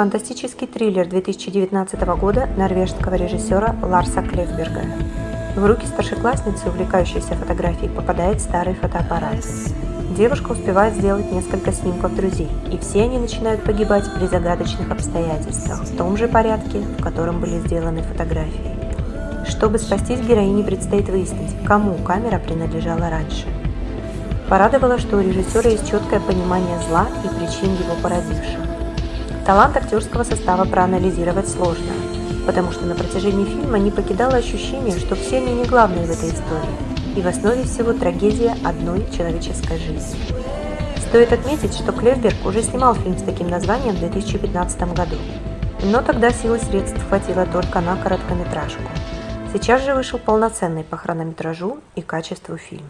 фантастический триллер 2019 года норвежского режиссера Ларса Клевберга. В руки старшеклассницы, увлекающейся фотографией, попадает старый фотоаппарат. Девушка успевает сделать несколько снимков друзей, и все они начинают погибать при загадочных обстоятельствах, в том же порядке, в котором были сделаны фотографии. Чтобы спастись, героине предстоит выяснить, кому камера принадлежала раньше. Порадовало, что у режиссера есть четкое понимание зла и причин его породивших. Талант актерского состава проанализировать сложно, потому что на протяжении фильма не покидало ощущение, что все они не главные в этой истории, и в основе всего трагедия одной человеческой жизни. Стоит отметить, что Клевберг уже снимал фильм с таким названием в 2015 году, но тогда силы средств хватило только на короткометражку. Сейчас же вышел полноценный по хронометражу и качеству фильм.